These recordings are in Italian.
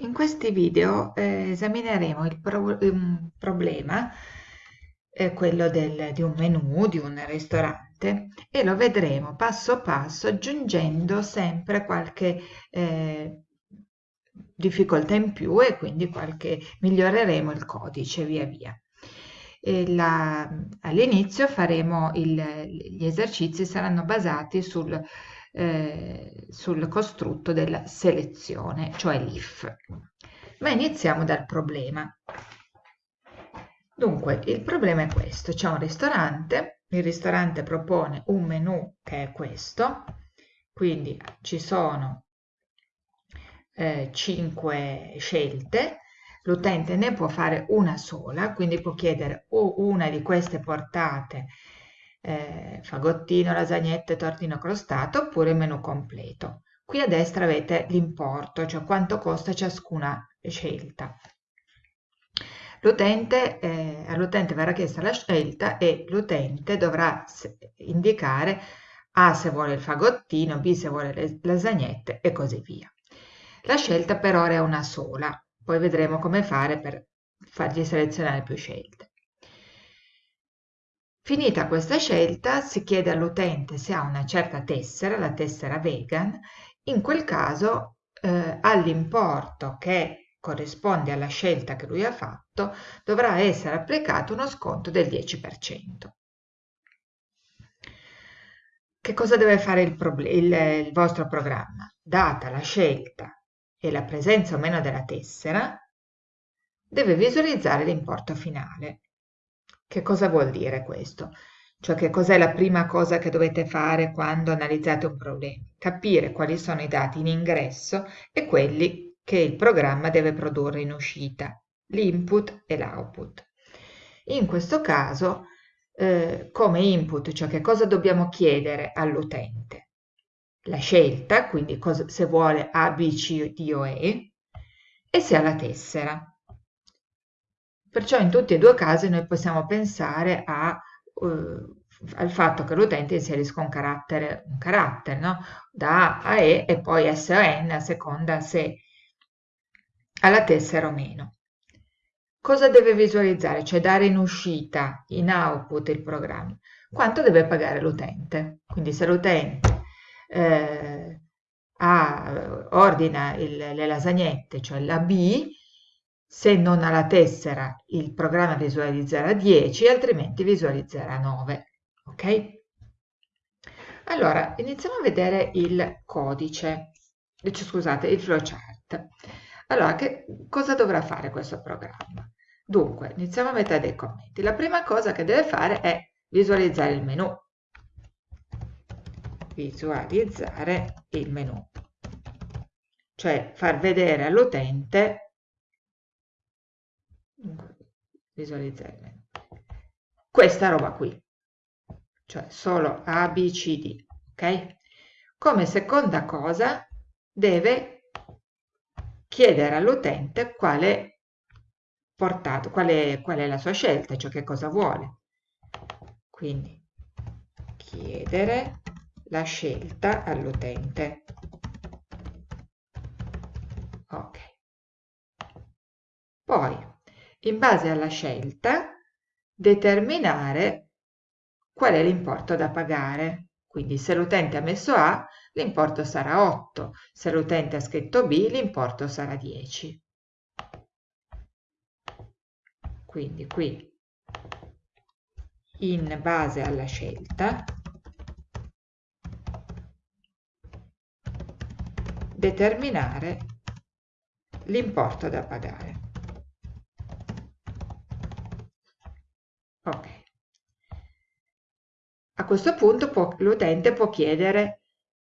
In questi video eh, esamineremo il pro problema, eh, quello del, di un menù, di un ristorante, e lo vedremo passo passo aggiungendo sempre qualche eh, difficoltà in più e quindi qualche, miglioreremo il codice via via. All'inizio faremo il, gli esercizi saranno basati sul eh, sul costrutto della selezione, cioè l'if. Ma iniziamo dal problema. Dunque, il problema è questo. C'è un ristorante, il ristorante propone un menù che è questo, quindi ci sono eh, 5 scelte, l'utente ne può fare una sola, quindi può chiedere o una di queste portate eh, fagottino, lasagnette, tortino crostato oppure menù completo. Qui a destra avete l'importo, cioè quanto costa ciascuna scelta. L'utente, eh, all'utente verrà chiesta la scelta e l'utente dovrà indicare A se vuole il fagottino, B se vuole le lasagnette e così via. La scelta per ora è una sola, poi vedremo come fare per fargli selezionare più scelte. Finita questa scelta si chiede all'utente se ha una certa tessera, la tessera vegan, in quel caso eh, all'importo che corrisponde alla scelta che lui ha fatto dovrà essere applicato uno sconto del 10%. Che cosa deve fare il, il, il vostro programma? Data la scelta e la presenza o meno della tessera, deve visualizzare l'importo finale. Che cosa vuol dire questo? Cioè che cos'è la prima cosa che dovete fare quando analizzate un problema? Capire quali sono i dati in ingresso e quelli che il programma deve produrre in uscita, l'input e l'output. In questo caso, eh, come input, cioè che cosa dobbiamo chiedere all'utente? La scelta, quindi cosa, se vuole A, B, C, D o E, e se ha la tessera. Perciò in tutti e due i casi noi possiamo pensare a, uh, al fatto che l'utente inserisca un carattere, un carattere no? da A a E e poi S o N a seconda se ha la tessera o meno. Cosa deve visualizzare? Cioè dare in uscita, in output il programma. Quanto deve pagare l'utente? Quindi se l'utente eh, ordina il, le lasagnette, cioè la B, se non ha la tessera, il programma visualizzerà 10, altrimenti visualizzerà 9. Ok? Allora, iniziamo a vedere il codice, eh, scusate, il flowchart. Allora, che cosa dovrà fare questo programma? Dunque, iniziamo a mettere dei commenti. La prima cosa che deve fare è visualizzare il menu. Visualizzare il menu. Cioè far vedere all'utente visualizzare questa roba qui cioè solo A, B, C, D ok? come seconda cosa deve chiedere all'utente quale portato, qual è, qual è la sua scelta, cioè che cosa vuole. Quindi chiedere la scelta all'utente. Ok. Poi in base alla scelta, determinare qual è l'importo da pagare. Quindi se l'utente ha messo A, l'importo sarà 8, se l'utente ha scritto B, l'importo sarà 10. Quindi qui, in base alla scelta, determinare l'importo da pagare. Ok. A questo punto l'utente può chiedere,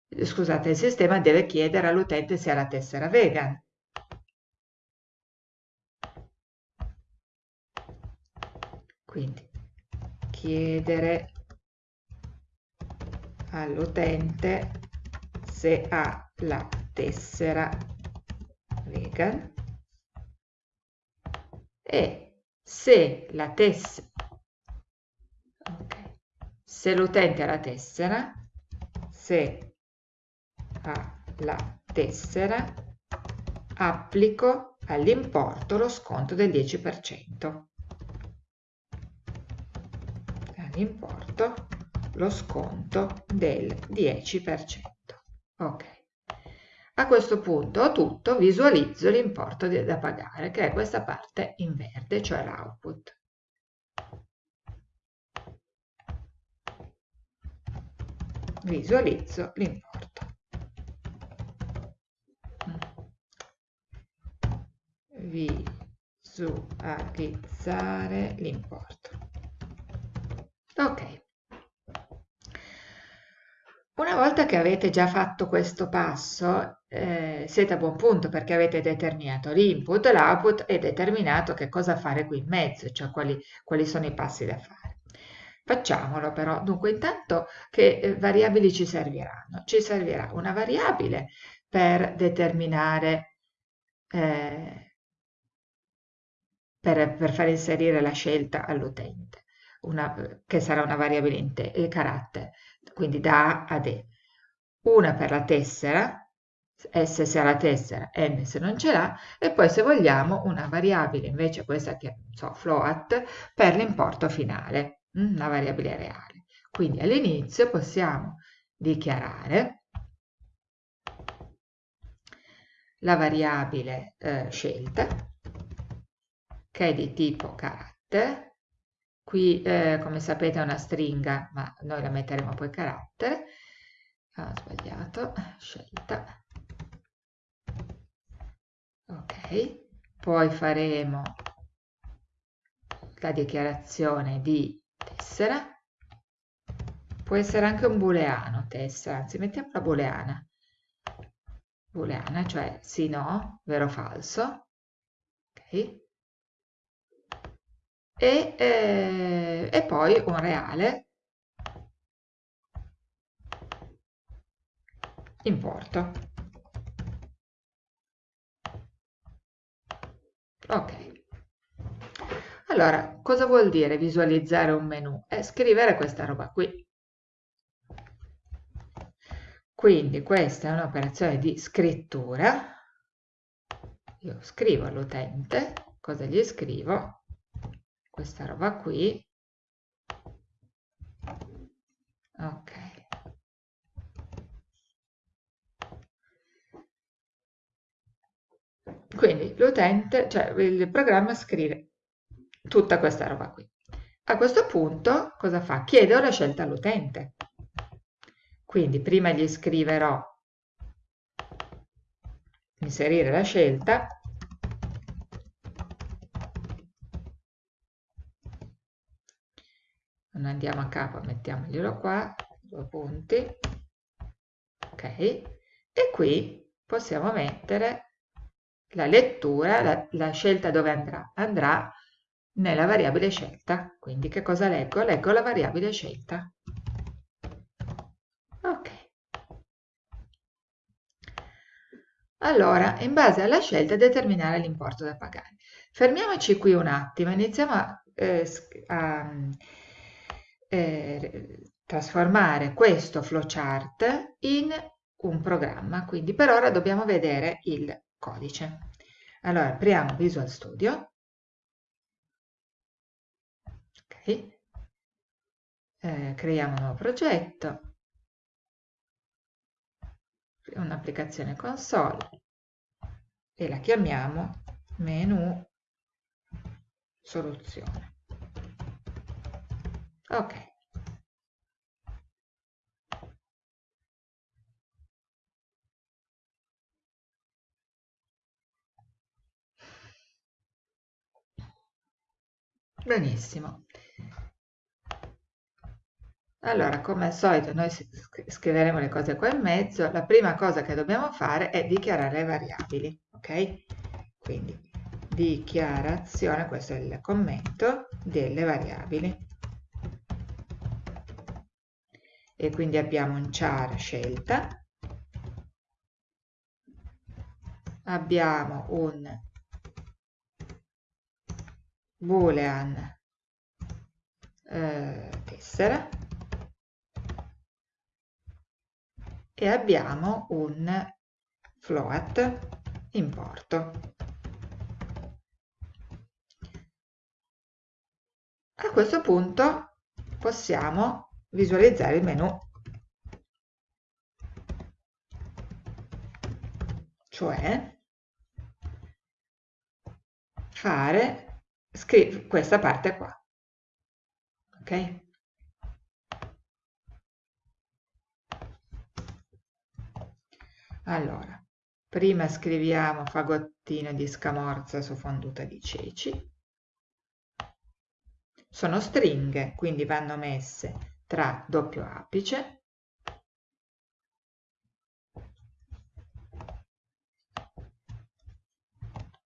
scusate, il sistema deve chiedere all'utente se ha la tessera vegan. Quindi chiedere all'utente se ha la tessera vegan e se la tessera se l'utente ha la tessera, se ha la tessera, applico all'importo lo sconto del 10%. All'importo lo sconto del 10%. Ok. A questo punto ho tutto, visualizzo l'importo da pagare, che è questa parte in verde, cioè l'output. Visualizzo l'importo. Visualizzare l'importo. Ok. Una volta che avete già fatto questo passo, eh, siete a buon punto perché avete determinato l'input, l'output e determinato che cosa fare qui in mezzo, cioè quali, quali sono i passi da fare. Facciamolo però. Dunque, intanto che eh, variabili ci serviranno? Ci servirà una variabile per determinare, eh, per, per far inserire la scelta all'utente, che sarà una variabile in te, il carattere quindi da A ad E. Una per la tessera, S se ha la tessera, N se non ce l'ha, e poi se vogliamo una variabile, invece questa che so, float, per l'importo finale, mm, una variabile reale. Quindi all'inizio possiamo dichiarare la variabile eh, scelta, che è di tipo carattere, Qui, eh, come sapete, è una stringa, ma noi la metteremo poi carattere. Ah, ho sbagliato, scelta. Ok, poi faremo la dichiarazione di tessera. Può essere anche un booleano tessera, anzi mettiamo la booleana. Booleana, cioè sì, no, vero falso. Ok e, eh, e poi un reale importo. Ok. Allora, cosa vuol dire visualizzare un menu? È scrivere questa roba qui. Quindi questa è un'operazione di scrittura. Io scrivo all'utente, cosa gli scrivo? questa roba qui ok quindi l'utente cioè il programma scrive tutta questa roba qui. A questo punto cosa fa? chiedo la scelta all'utente. Quindi prima gli scriverò inserire la scelta. Non andiamo a capo mettiamoglielo qua due punti. Ok. E qui possiamo mettere la lettura la, la scelta dove andrà. Andrà nella variabile scelta quindi che cosa leggo? leggo la variabile scelta ok allora in base alla scelta determinare l'importo da pagare fermiamoci qui un attimo iniziamo a, eh, a eh, trasformare questo flowchart in un programma, quindi per ora dobbiamo vedere il codice. Allora, apriamo Visual Studio. Eh, creiamo un nuovo progetto. Un'applicazione console e la chiamiamo menu soluzione. Ok. Benissimo. Allora, come al solito, noi scriveremo le cose qua in mezzo. La prima cosa che dobbiamo fare è dichiarare le variabili, ok? Quindi, dichiarazione, questo è il commento, delle variabili. e quindi abbiamo un char scelta, abbiamo un boolean eh, tessera e abbiamo un float importo. A questo punto possiamo visualizzare il menu, cioè fare questa parte qua. Ok? Allora, prima scriviamo fagottino di scamorza su fonduta di ceci. Sono stringhe, quindi vanno messe tra doppio apice.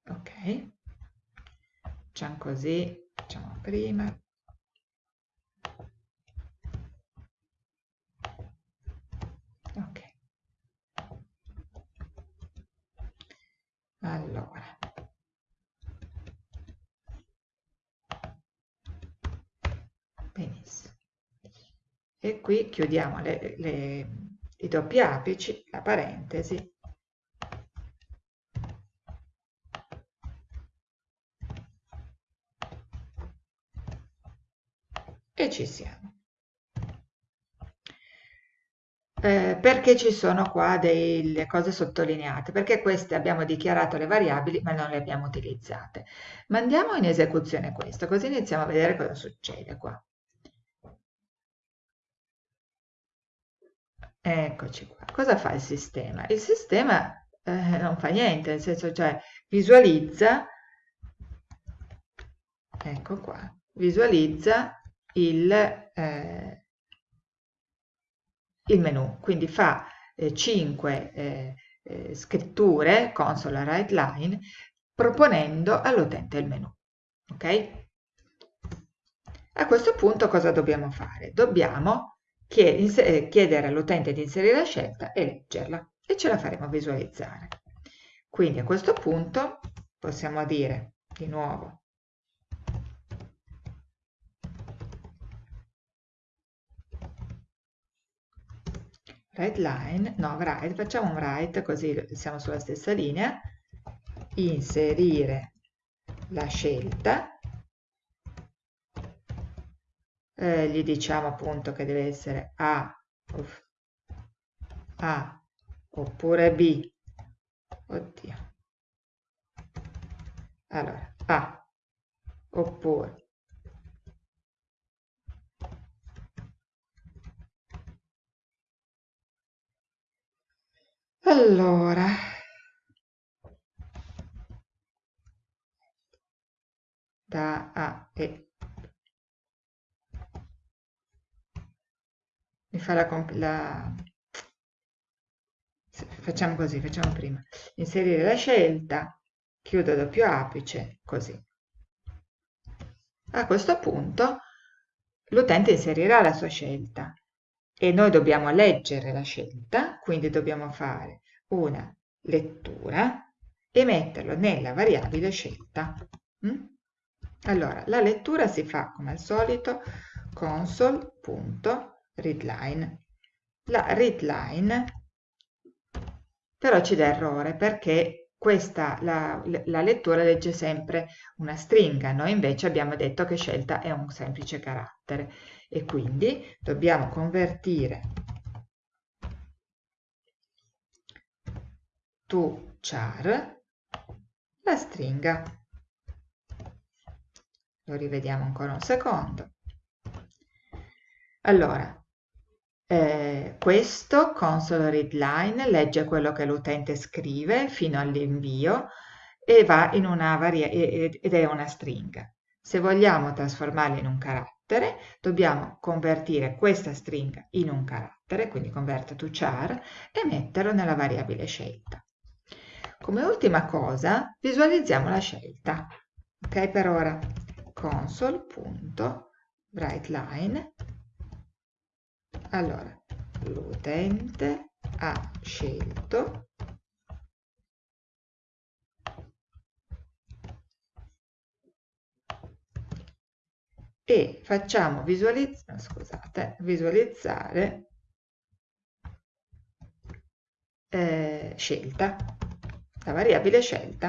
Ok. Facciamo così facciamo prima allora benissimo e qui chiudiamo le, le, i doppi apici la parentesi e ci siamo eh, perché ci sono qua delle cose sottolineate? Perché queste abbiamo dichiarato le variabili ma non le abbiamo utilizzate. Mandiamo in esecuzione questo, così iniziamo a vedere cosa succede qua. Eccoci qua. Cosa fa il sistema? Il sistema eh, non fa niente, nel senso cioè visualizza, ecco qua, visualizza il, eh, il menu, quindi fa eh, 5 eh, eh, scritture, console write line, proponendo all'utente il menu. Ok? A questo punto cosa dobbiamo fare? Dobbiamo chiedere all'utente di inserire la scelta e leggerla e ce la faremo visualizzare. Quindi a questo punto possiamo dire di nuovo write line, no, write, facciamo un write così siamo sulla stessa linea, inserire la scelta, eh, gli diciamo appunto che deve essere A, A oppure B, oddio, allora A oppure Allora, da A e mi fa la, la facciamo così, facciamo prima inserire la scelta, chiudo doppio apice, così. A questo punto l'utente inserirà la sua scelta e noi dobbiamo leggere la scelta, quindi dobbiamo fare una lettura e metterlo nella variabile scelta. Mm? Allora, la lettura si fa come al solito console.readline. La readline però ci dà errore perché questa, la, la, lettura legge sempre una stringa, noi invece abbiamo detto che scelta è un semplice carattere e quindi dobbiamo convertire to char la stringa. Lo rivediamo ancora un secondo. Allora, eh, questo console read line legge quello che l'utente scrive fino all'invio e va in una varia ed è una stringa. Se vogliamo trasformarla in un carattere, dobbiamo convertire questa stringa in un carattere, quindi convert to char, e metterlo nella variabile scelta. Come ultima cosa, visualizziamo la scelta. Ok, per ora console.writeLine. Allora, l'utente ha scelto e facciamo visualizzare, scusate, visualizzare eh, scelta. la variabile scelta.